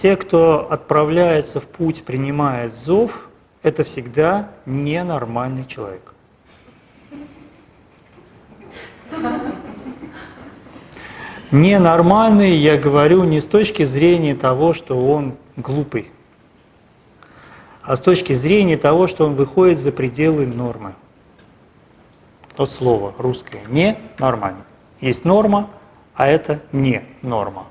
те, кто отправляется в путь, принимает зов, это всегда ненормальный человек. Ненормальный, я говорю, не с точки зрения того, что он глупый, а с точки зрения того, что он выходит за пределы нормы. Вот слово русское «не» нормально. Есть норма, а это не норма.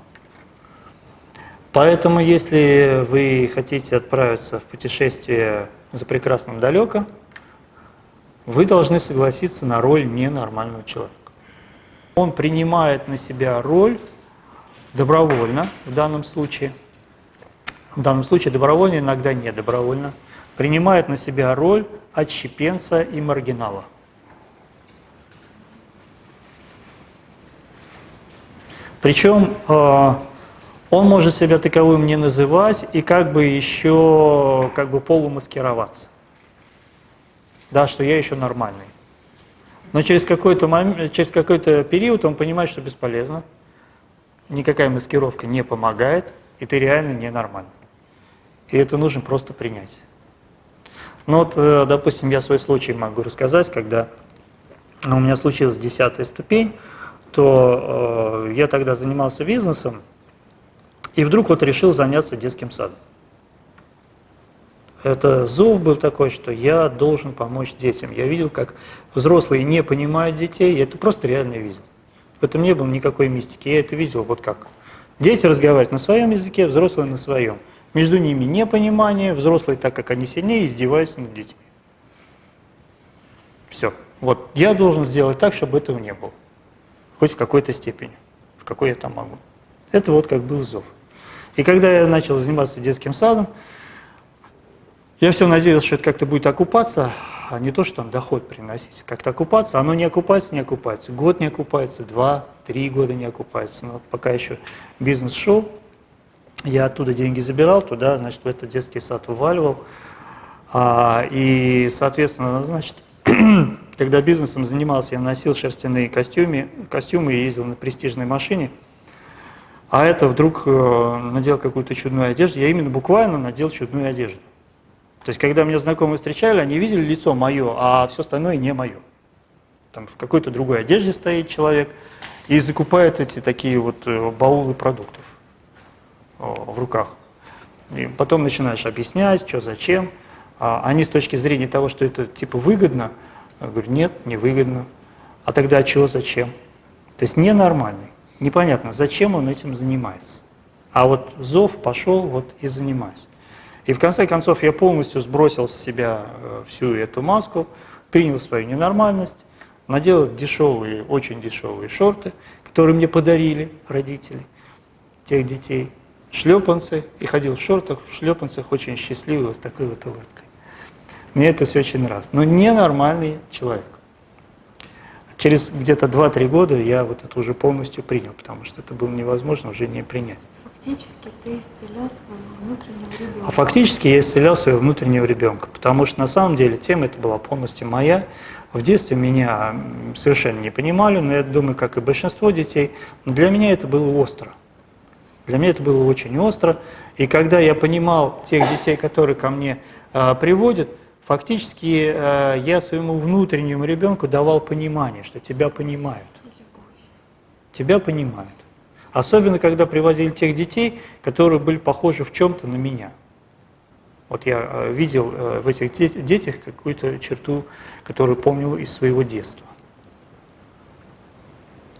Поэтому, если вы хотите отправиться в путешествие за прекрасным далеко, вы должны согласиться на роль ненормального человека. Он принимает на себя роль добровольно в данном случае, в данном случае добровольно, иногда не добровольно, принимает на себя роль отщепенца и маргинала. Причем э, он может себя таковым не называть и как бы еще как бы полумаскироваться. Да, что я еще нормальный. Но через какой-то через какой-то период он понимает, что бесполезно, никакая маскировка не помогает, и ты реально ненормальный. И это нужно просто принять. Ну вот, э, допустим, я свой случай могу рассказать, когда у меня случилась десятая ступень, то э, я тогда занимался бизнесом, и вдруг вот решил заняться детским садом. Это зов был такой, что я должен помочь детям. Я видел, как взрослые не понимают детей, я это просто реально видел. В этом не было никакой мистики, я это видел вот как. Дети разговаривают на своем языке, взрослые на своем. Между ними непонимание, взрослые, так как они сильнее, издеваются над детьми. Все. Вот я должен сделать так, чтобы этого не было хоть в какой-то степени, в какой я там могу. Это вот как был зов. И когда я начал заниматься детским садом, я все надеялся, что это как-то будет окупаться, а не то, что там доход приносить. Как-то окупаться, оно не окупается, не окупается. Год не окупается, два, три года не окупается. Но пока еще бизнес шел, я оттуда деньги забирал, туда, значит, в этот детский сад вываливал. А, и, соответственно, значит, когда бизнесом занимался, я носил шерстяные костюмы, костюмы и ездил на престижной машине. А это вдруг э, надел какую-то чудную одежду. Я именно буквально надел чудную одежду. То есть, когда меня знакомые встречали, они видели лицо мое, а все остальное не мое. Там в какой-то другой одежде стоит человек и закупает эти такие вот э, баулы продуктов в руках. И потом начинаешь объяснять, что зачем. А они с точки зрения того, что это типа выгодно, я говорю, нет, невыгодно. А тогда чего, зачем? То есть ненормальный. Непонятно, зачем он этим занимается. А вот зов пошел вот и занимаюсь. И в конце концов я полностью сбросил с себя э, всю эту маску, принял свою ненормальность, надел дешевые, очень дешевые шорты, которые мне подарили родители тех детей, шлепанцы, и ходил в шортах, в шлепанцах, очень счастливый, с такой вот улыбкой. Мне это все очень нравится. Но ненормальный человек. Через где-то 2-3 года я вот это уже полностью принял, потому что это было невозможно уже не принять. Фактически ты исцелял своего внутреннего ребенка. А фактически я исцелял своего внутреннего ребенка, потому что на самом деле тема это была полностью моя. В детстве меня совершенно не понимали, но я думаю, как и большинство детей, но для меня это было остро. Для меня это было очень остро. И когда я понимал тех детей, которые ко мне э, приводят, Фактически э, я своему внутреннему ребенку давал понимание, что тебя понимают. Тебя понимают. Особенно, когда приводили тех детей, которые были похожи в чем-то на меня. Вот я э, видел э, в этих детях какую-то черту, которую помнил из своего детства.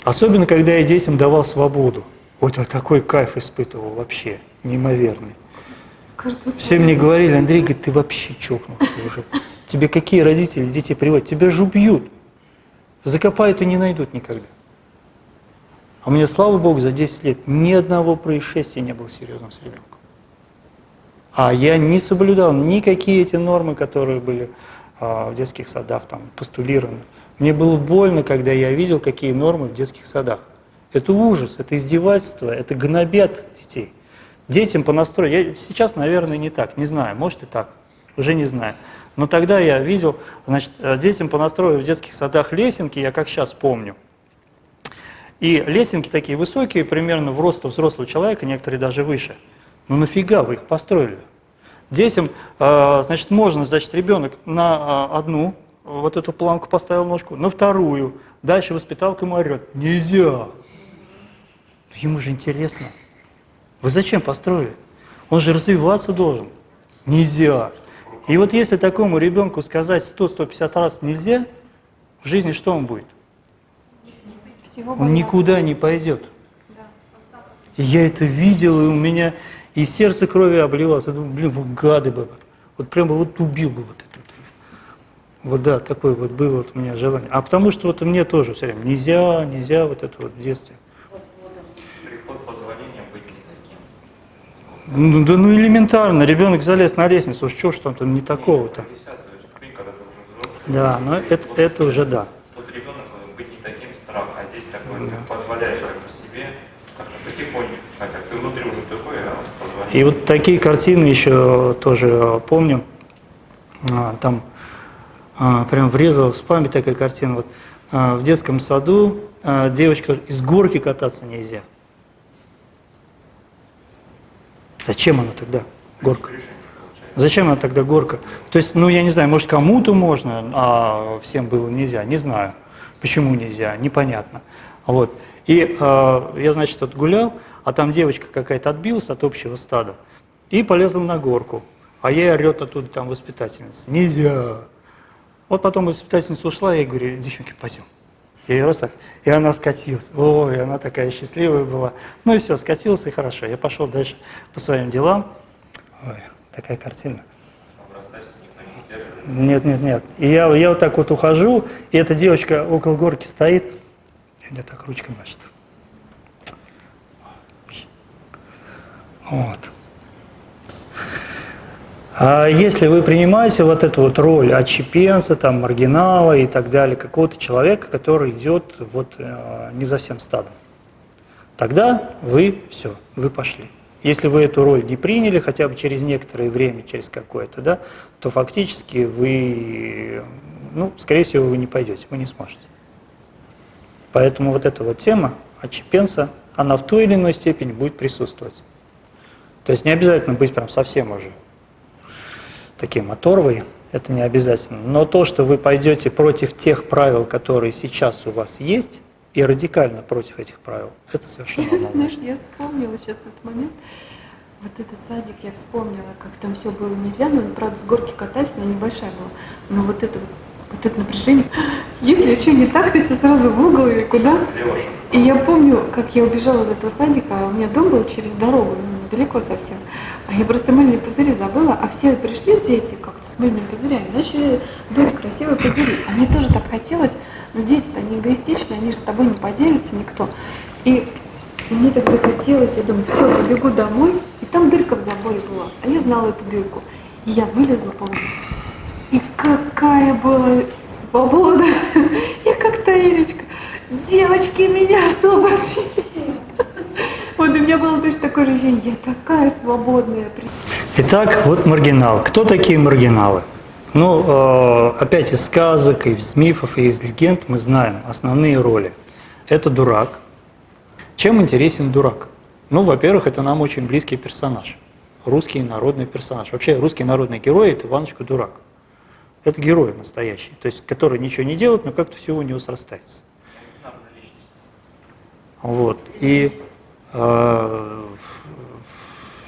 Особенно, когда я детям давал свободу. Вот я такой кайф испытывал вообще, неимоверный. Кажется, Все мне говорили, Андрей, говорит, ты вообще чокнулся уже. Тебе какие родители детей приводят? Тебя же убьют. Закопают и не найдут никогда. А у меня, слава Богу, за 10 лет ни одного происшествия не было серьезным с ребенком. А я не соблюдал никакие эти нормы, которые были а, в детских садах там постулированы. Мне было больно, когда я видел, какие нормы в детских садах. Это ужас, это издевательство, это гнобят детей. Детям по настрою, я, сейчас, наверное, не так, не знаю, может и так, уже не знаю. Но тогда я видел, значит, э, детям по настрою в детских садах лесенки, я как сейчас помню. И лесенки такие высокие, примерно в рост взрослого человека, некоторые даже выше. Ну нафига вы их построили? Детям, э, значит, можно, значит, ребенок на э, одну вот эту планку поставил ножку, на вторую, дальше воспиталка ему орет, нельзя. Ему же интересно. Вы зачем построили? Он же развиваться должен. Нельзя. И вот если такому ребенку сказать 100-150 раз нельзя, в жизни что он будет? Всего Он никуда не пойдет. И я это видел, и у меня и сердце крови обливалось. Я думаю, блин, вы гады бы. Вот прямо вот убил бы вот эту. Вот да, такое вот было вот у меня желание. А потому что вот мне тоже все время нельзя, нельзя вот это вот в детстве. Приход позволения быть не таким. Ну, да ну элементарно, ребенок залез на лестницу, что ж там, там не такого-то. 50, то есть ты, когда ты уже взрослый, Да, но это, это уже да. тот ребенок э, быть не таким страх, а здесь такой, ты позволяешь себе, как-то потихонечку, хотя ты внутри уже такой, а позволяешь. И вот такие картины еще тоже помню. А, Там а, прям врезалась в память такая картина. Вот а, в детском саду девочка из горки кататься нельзя. Зачем она тогда горка? Зачем она тогда горка? То есть, ну я не знаю, может кому-то можно, а всем было нельзя, не знаю. Почему нельзя, непонятно. Вот. И э, я, значит, вот гулял, а там девочка какая-то отбилась от общего стада и полезла на горку. А ей орет оттуда там воспитательница. Нельзя. Вот потом воспитательница ушла, я ей говорю, девчонки, пойдем. Я ее раз так, и она скатилась. Ой, она такая счастливая была. Ну и все, скатилась, и хорошо. Я пошел дальше по своим делам. Ой, такая картина. Нет, нет, нет. И я, я вот так вот ухожу, и эта девочка около горки стоит, и мне так ручкой машет. Вот. А если вы принимаете вот эту вот роль отщепенца, там, маргинала и так далее, какого-то человека, который идет вот э, не за всем стадом, тогда вы все, вы пошли. Если вы эту роль не приняли хотя бы через некоторое время, через какое-то, да, то фактически вы, ну, скорее всего, вы не пойдете, вы не сможете. Поэтому вот эта вот тема отщепенца, она в той или иной степени будет присутствовать. То есть не обязательно быть прям совсем уже таким оторвой, это не обязательно. Но то, что вы пойдете против тех правил, которые сейчас у вас есть, и радикально против этих правил, это совершенно Знаешь, однозначно. я вспомнила сейчас этот момент. Вот этот садик я вспомнила, как там все было нельзя, но правда с горки катались, она небольшая была. Но вот это вот, вот это напряжение. Если что не так, то все сразу в угол или куда. И я помню, как я убежала из этого садика, а у меня дом был через дорогу, ну, недалеко совсем. А я просто мыльные пузыри забыла, а все пришли дети как-то с мыльными пузырями, начали дуть красивые пузыри. А мне тоже так хотелось, но дети-то они эгоистичны, они же с тобой не поделятся никто. И мне так захотелось, я думаю, все, побегу домой, и там дырка в заборе была, а я знала эту дырку. И я вылезла, и какая была свобода! Я как Таилечка. Девочки, меня освободили! Вот у меня было точно такое ощущение, я такая свободная. Итак, вот маргинал. Кто такие маргиналы? Ну, э, опять из сказок, из мифов и из легенд мы знаем основные роли. Это дурак. Чем интересен дурак? Ну, во-первых, это нам очень близкий персонаж. Русский народный персонаж. Вообще, русский народный герой – это Иванушка Дурак. Это герой настоящий, то есть который ничего не делает, но как-то все у него срастается. Вот. И э,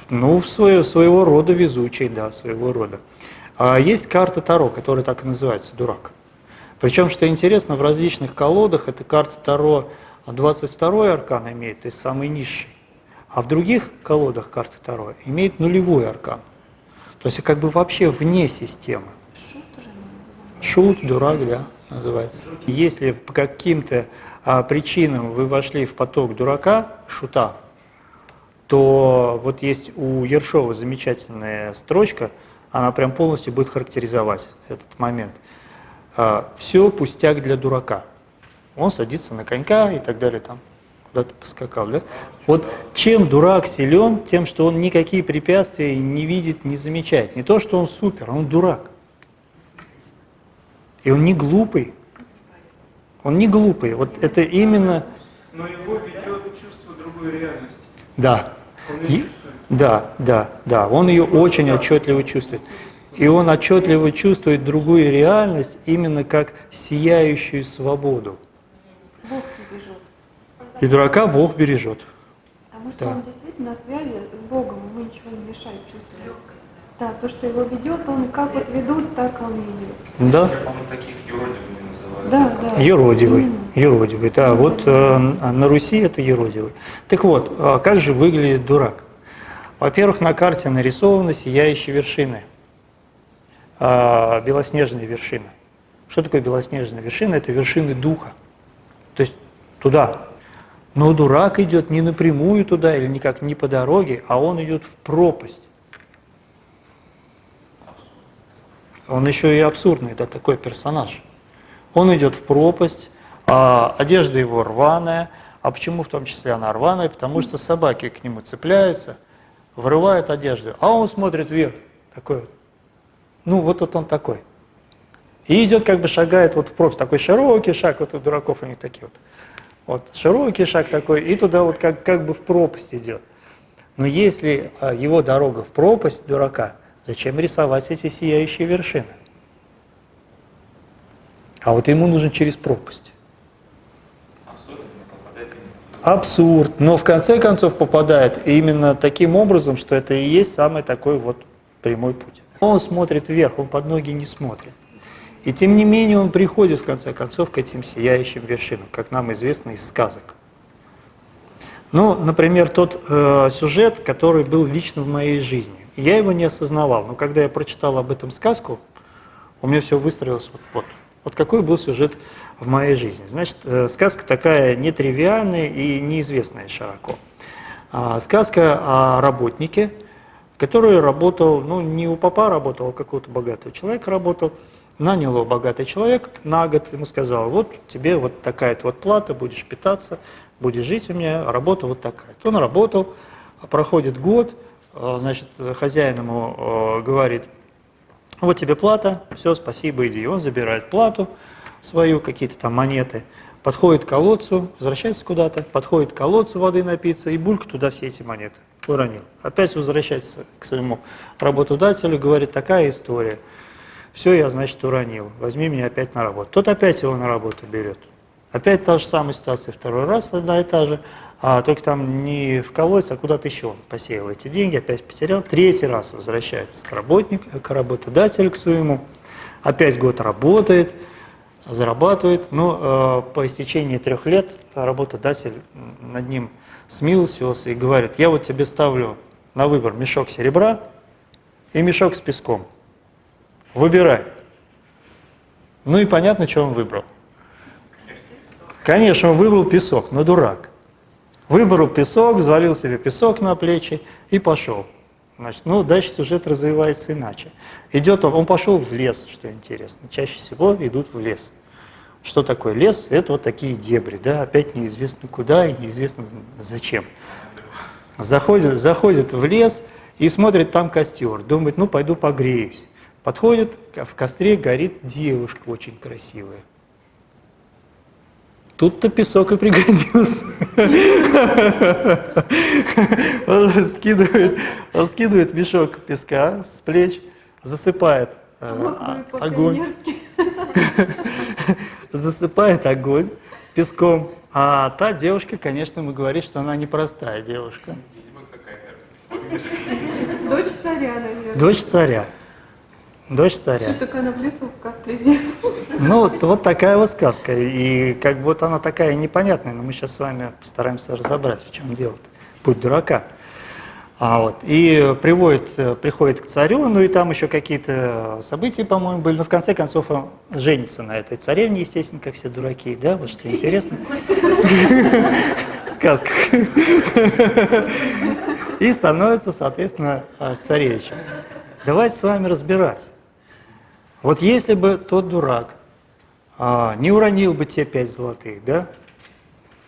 ну, свое, своего рода везучий, да, своего рода. А есть карта Таро, которая так и называется, дурак. Причем, что интересно, в различных колодах эта карта Таро 22 аркан имеет, то есть самый низший. А в других колодах карты Таро имеет нулевой аркан. То есть как бы вообще вне системы. Шут уже не называют. Шут, дурак, да, называется. Если по каким-то а, причинам вы вошли в поток дурака, шута, то вот есть у Ершова замечательная строчка, она прям полностью будет характеризовать этот момент. Все пустяк для дурака. Он садится на конька и так далее, там куда-то поскакал, да? Вот чем дурак силен, тем, что он никакие препятствия не видит, не замечает. Не то, что он супер, он дурак. И он не глупый. Он не глупый. Вот это именно, Но его ведет чувство другой реальности. да. И- Да, да, да, он ее очень отчетливо чувствует. И он отчетливо чувствует другую реальность именно как сияющую свободу. Бог бережет. И дурака Бог бережет. Потому что Да. он действительно на связи с Богом, ему ничего не мешает чувствовать. Да, то, что его ведет, он как вот ведут, так он и идет. Да? Еще, по-моему, таких юродивыми называют. Да, да. Еродивый, Именно. еродивый, да, вот э, на Руси это еродивый. Так вот, а как же выглядит дурак? Во-первых, на карте нарисованы сияющие вершины, а, белоснежные вершины. Что такое белоснежная вершина? Это вершины духа, то есть туда. Но дурак идет не напрямую туда или никак не по дороге, а он идет в пропасть. Он еще и абсурдный, да, такой персонаж. Он идет в пропасть, а одежда его рваная. А почему в том числе она рваная? Потому что собаки к нему цепляются, вырывают одежду, а он смотрит вверх, такой вот. Ну, вот вот он такой. И идет, как бы шагает вот в пропасть, такой широкий шаг, вот у дураков у них такие вот. Вот широкий шаг такой, и туда вот как, как бы в пропасть идет. Но если а, его дорога в пропасть дурака, зачем рисовать эти сияющие вершины? А вот ему нужно через пропасть. Абсурд. Но в конце концов попадает именно таким образом, что это и есть самый такой вот прямой путь. Он смотрит вверх, он под ноги не смотрит. И тем не менее он приходит в конце концов к этим сияющим вершинам, как нам известно из сказок. Ну, например, тот э, сюжет, который был лично в моей жизни. Я его не осознавал, но когда я прочитал об этом сказку, у меня все выстроилось вот, вот. Вот какой был сюжет в моей жизни. Значит, э, сказка такая нетривиальная и неизвестная широко. А, сказка о работнике, который работал, ну, не у папа работал, а какого-то богатого человека работал. Нанял его богатый человек на год, ему сказал, вот тебе вот такая-то вот плата, будешь питаться, будешь жить у меня, работа вот такая. Он работал, проходит год, значит, хозяин ему э, говорит, вот тебе плата, все, спасибо, иди. Он забирает плату свою, какие-то там монеты, подходит к колодцу, возвращается куда-то, подходит к колодцу воды напиться и бульк туда все эти монеты уронил. Опять возвращается к своему работодателю, говорит, такая история. Все, я, значит, уронил, возьми меня опять на работу. Тот опять его на работу берет. Опять та же самая ситуация, второй раз одна и та же, а только там не в колодец, а куда-то еще он посеял эти деньги, опять потерял. Третий раз возвращается к работнику, к работодателю к своему, опять год работает, зарабатывает, но э, по истечении трех лет работодатель над ним смилостивился и говорит, я вот тебе ставлю на выбор мешок серебра и мешок с песком. Выбирай. Ну и понятно, что он выбрал. Конечно, он выбрал песок, но дурак. Выбрал песок, взвалил себе песок на плечи и пошел. Значит, ну, дальше сюжет развивается иначе. Идет он, он пошел в лес, что интересно. Чаще всего идут в лес. Что такое лес? Это вот такие дебри, да, опять неизвестно куда и неизвестно зачем. Заходит, заходит в лес и смотрит там костер, думает, ну пойду погреюсь. Подходит, в костре горит девушка очень красивая. Тут-то песок и пригодился. Он скидывает, он скидывает мешок песка с плеч, засыпает э, а- огонь, засыпает огонь песком. А та девушка, конечно, ему говорит, что она непростая девушка. Видимо, какая-то Дочь царя, наверное. Дочь царя. Дочь Что царя. только она в лесу в костре. Ну, вот, вот такая вот сказка. И как бы вот она такая непонятная, но мы сейчас с вами постараемся разобрать, в чем дело. Путь дурака. А вот, и приводит, приходит к царю, ну и там еще какие-то события, по-моему, были. Но в конце концов он женится на этой царевне, естественно, как все дураки, да, вот что интересно. В сказках. И становится, соответственно, царевичем. Давайте с вами разбирать. Вот если бы тот дурак а, не уронил бы те пять золотых, да,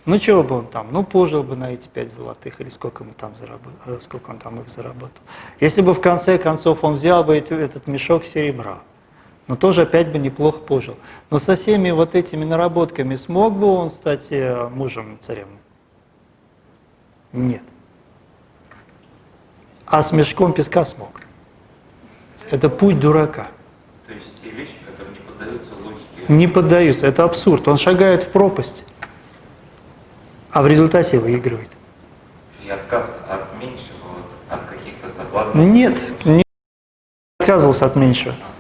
ну чего бы он там, ну пожил бы на эти пять золотых, или сколько, ему там заработал, сколько он там их заработал. Если бы в конце концов он взял бы эти- этот мешок серебра, но тоже опять бы неплохо пожил. Но со всеми вот этими наработками смог бы он стать э, мужем царевны? Нет. а с мешком песка смог. Это путь дурака. То есть те вещи, которые не поддаются логике. Не поддаются, это абсурд. Он шагает в пропасть, а в результате выигрывает. И отказ от меньшего, от каких-то соблазнов. Нет, не отказывался от меньшего. А?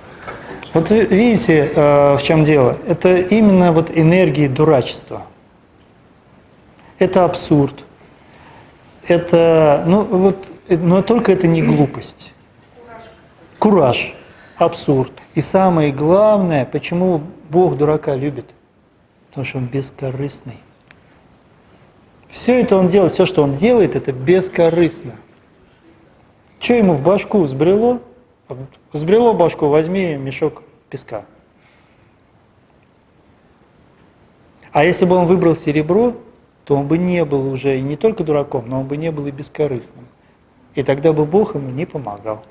Вот видите, э, в чем дело? Это именно вот энергии дурачества. Это абсурд. Это, ну вот, но только это не глупость. Кураж, абсурд. И самое главное, почему Бог дурака любит? Потому что он бескорыстный. Все это он делает, все, что он делает, это бескорыстно. Что ему в башку взбрело? Взбрело башку, возьми мешок песка. А если бы он выбрал серебро, то он бы не был уже не только дураком, но он бы не был и бескорыстным. И тогда бы Бог ему не помогал.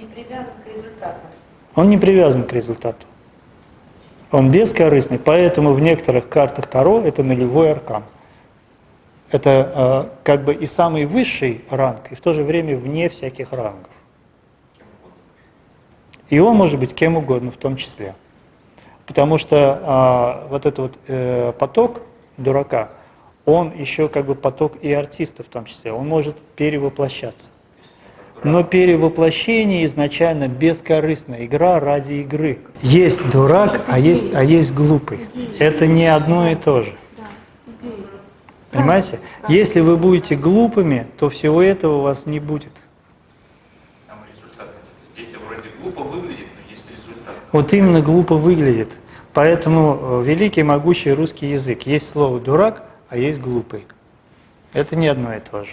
Не привязан к результату. Он не привязан к результату. Он бескорыстный, поэтому в некоторых картах Таро это нулевой аркан. Это э, как бы и самый высший ранг, и в то же время вне всяких рангов. И он может быть кем угодно в том числе. Потому что а, вот этот вот э, поток дурака, он еще как бы поток и артиста в том числе, он может перевоплощаться. Но перевоплощение изначально бескорыстная игра ради игры. Есть дурак, а есть, а есть глупый. Это не одно и то же. Понимаете? Если вы будете глупыми, то всего этого у вас не будет. Вот именно глупо выглядит. Поэтому э, великий, могучий русский язык. Есть слово «дурак», а есть «глупый». Это не одно и то же.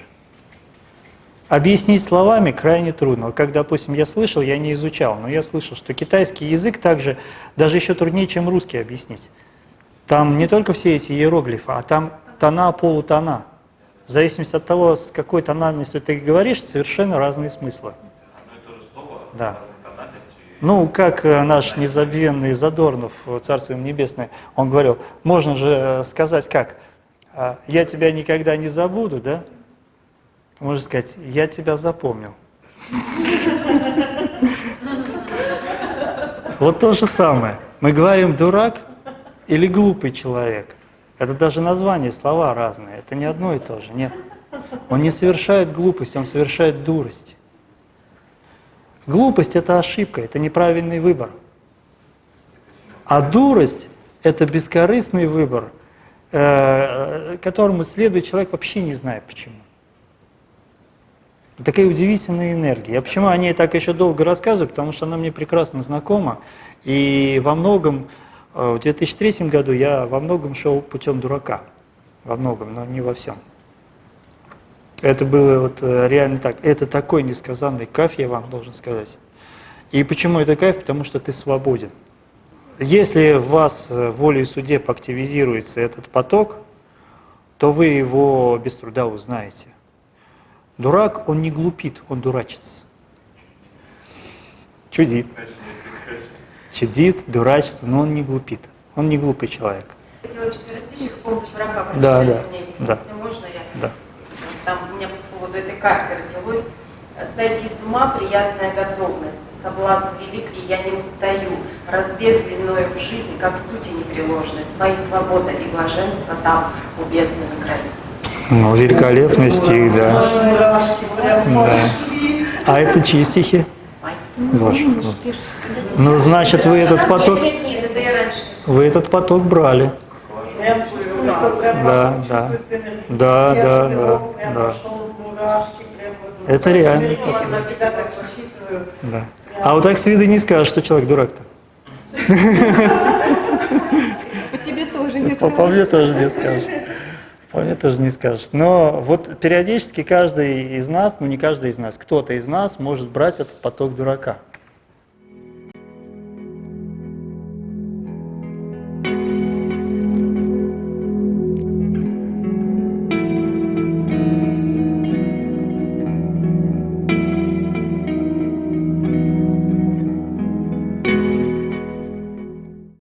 Объяснить словами крайне трудно. Как, допустим, я слышал, я не изучал, но я слышал, что китайский язык также, даже еще труднее, чем русский объяснить. Там не только все эти иероглифы, а там тона, полутона. В зависимости от того, с какой тональностью ты говоришь, совершенно разные смыслы. Слово Да. Ну, как э, наш незабвенный Задорнов, Царство ему небесное, он говорил, можно же э, сказать как, «А, я тебя никогда не забуду, да? Можно сказать, я тебя запомнил. Вот то же самое. Мы говорим дурак или глупый человек. Это даже название, слова разные. Это не одно и то же, нет. Он не совершает глупость, он совершает дурость. Глупость – это ошибка, это неправильный выбор. А дурость – это бескорыстный выбор, э, которому следует человек вообще не зная почему. Такая удивительная энергия. Я почему о ней так еще долго рассказываю, потому что она мне прекрасно знакома. И во многом, э, в 2003 году я во многом шел путем дурака. Во многом, но не во всем. Это было вот э, реально так. Это такой несказанный кайф, я вам должен сказать. И почему это кайф? Потому что ты свободен. Если в вас э, волей судеб активизируется этот поток, то вы его без труда узнаете. Дурак, он не глупит, он дурачится. Чудит. Чудит, дурачится, но он не глупит. Он не глупый человек. Хотела четверостиших помощь врага Да, да, да. Если можно, я... Да. Там у меня по поводу этой карты родилось. Сойти с ума, приятная готовность. Соблазн велик, и я не устаю. Разбег длиною в жизнь, как сути непреложность. Мои свобода и блаженство там, у бездны на краю. Ну, великолепный стих, да. Да. А это чьи стихи? Умнишь, пишет стихи. Ну, значит, вы этот поток, вы этот поток брали. Прям чувствуется, прям Да, да. Да, да, да, да. вот. Это реально. Да. А вот так с виду не скажешь, что человек дурак-то. По тебе тоже не По, по скажешь. мне тоже не скажешь. По мне тоже не скажешь. Но вот периодически каждый из нас, ну не каждый из нас, кто-то из нас может брать этот поток дурака.